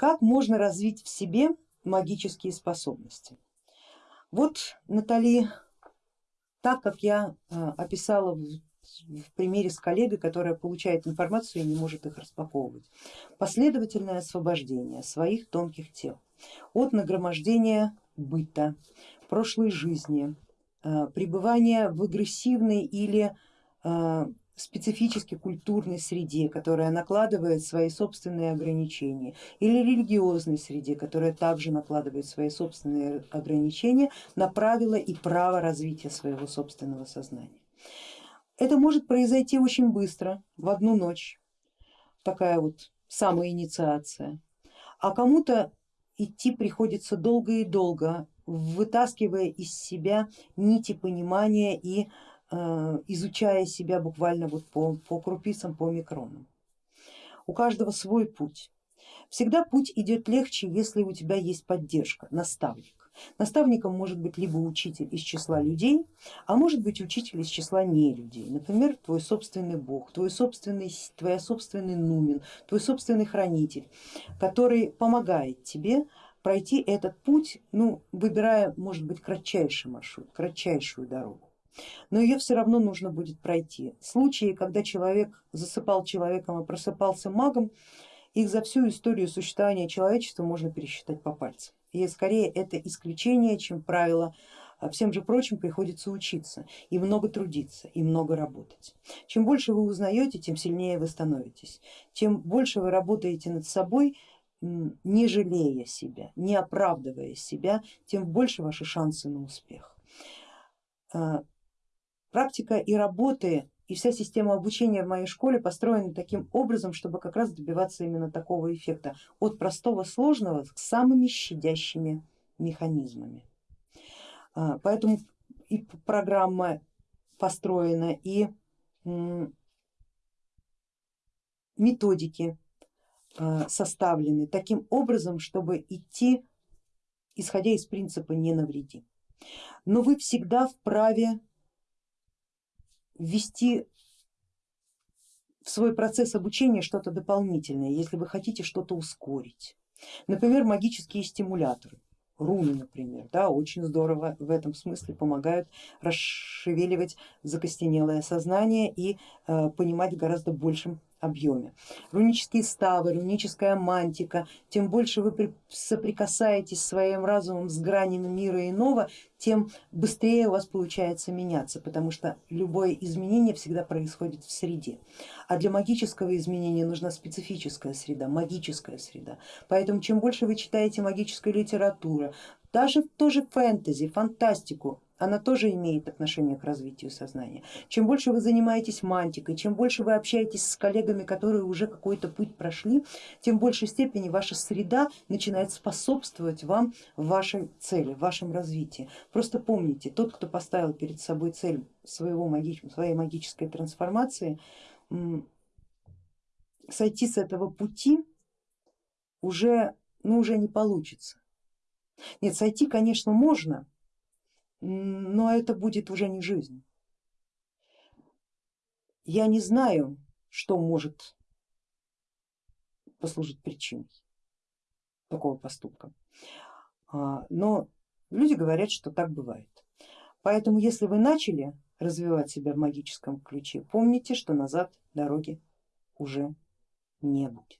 Как можно развить в себе магические способности? Вот Натали, так как я э, описала в примере с коллегой, которая получает информацию и не может их распаковывать. Последовательное освобождение своих тонких тел от нагромождения быта, прошлой жизни, э, пребывания в агрессивной или э, специфически культурной среде, которая накладывает свои собственные ограничения, или религиозной среде, которая также накладывает свои собственные ограничения на правила и право развития своего собственного сознания. Это может произойти очень быстро, в одну ночь, такая вот самоинициация, а кому-то идти приходится долго и долго, вытаскивая из себя нити понимания и изучая себя буквально вот по, по крупицам, по микронам. У каждого свой путь. Всегда путь идет легче, если у тебя есть поддержка, наставник. Наставником может быть либо учитель из числа людей, а может быть учитель из числа не людей. Например, твой собственный бог, твой собственный, твоя собственный нумен, твой собственный хранитель, который помогает тебе пройти этот путь, ну, выбирая, может быть, кратчайший маршрут, кратчайшую дорогу. Но ее все равно нужно будет пройти. Случаи, когда человек засыпал человеком и просыпался магом, их за всю историю существования человечества можно пересчитать по пальцам и скорее это исключение, чем правило. А всем же прочим приходится учиться и много трудиться, и много работать. Чем больше вы узнаете, тем сильнее вы становитесь. Чем больше вы работаете над собой, не жалея себя, не оправдывая себя, тем больше ваши шансы на успех. Практика и работы и вся система обучения в моей школе построена таким образом, чтобы как раз добиваться именно такого эффекта, от простого сложного к самыми щадящими механизмами. А, поэтому и программа построена, и методики а, составлены таким образом, чтобы идти исходя из принципа не навреди. Но вы всегда вправе ввести в свой процесс обучения что-то дополнительное, если вы хотите что-то ускорить. Например, магические стимуляторы, руны, например, да, очень здорово в этом смысле помогают расшевеливать закостенелое сознание и э, понимать в гораздо большем объеме. Рунические ставы, руническая мантика, тем больше вы соприкасаетесь своим разумом с гранями мира иного, тем быстрее у вас получается меняться, потому что любое изменение всегда происходит в среде. А для магического изменения нужна специфическая среда, магическая среда. Поэтому чем больше вы читаете магической литературы, даже тоже фэнтези, фантастику, она тоже имеет отношение к развитию сознания. Чем больше вы занимаетесь мантикой, чем больше вы общаетесь с коллегами, которые уже какой-то путь прошли, тем в большей степени ваша среда начинает способствовать вам в вашей цели, в вашем развитии. Просто помните, тот, кто поставил перед собой цель своего, своей магической трансформации, сойти с этого пути уже, ну, уже не получится. Нет, сойти, конечно, можно, но это будет уже не жизнь. Я не знаю, что может послужить причиной такого поступка, а, но люди говорят, что так бывает. Поэтому если вы начали развивать себя в магическом ключе, помните, что назад дороги уже не будет.